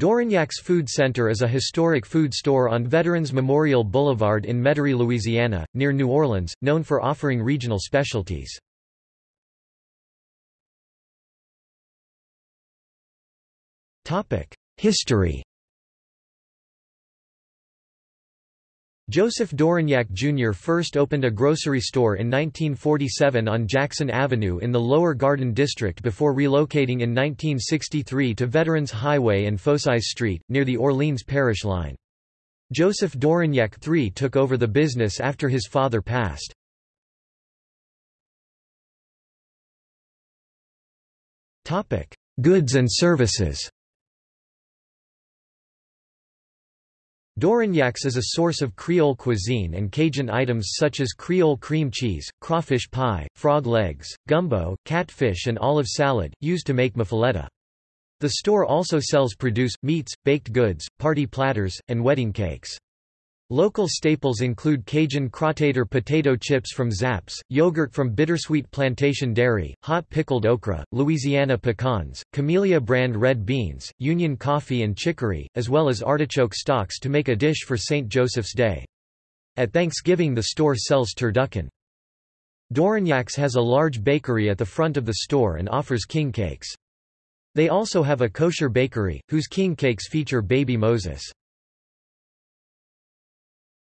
Dorignac's Food Center is a historic food store on Veterans Memorial Boulevard in Metairie, Louisiana, near New Orleans, known for offering regional specialties. History Joseph Dorignac Jr. first opened a grocery store in 1947 on Jackson Avenue in the Lower Garden District before relocating in 1963 to Veterans Highway and Focis Street, near the Orleans Parish line. Joseph Dorignac III took over the business after his father passed. Goods and services Dorignac's is a source of Creole cuisine and Cajun items such as Creole cream cheese, crawfish pie, frog legs, gumbo, catfish and olive salad, used to make muffaletta. The store also sells produce, meats, baked goods, party platters, and wedding cakes. Local staples include Cajun Crawtator potato chips from Zapp's, yogurt from Bittersweet Plantation Dairy, hot pickled okra, Louisiana pecans, Camellia brand red beans, Union coffee and chicory, as well as artichoke stalks to make a dish for St. Joseph's Day. At Thanksgiving the store sells turducken. Dorignac's has a large bakery at the front of the store and offers king cakes. They also have a kosher bakery, whose king cakes feature baby Moses.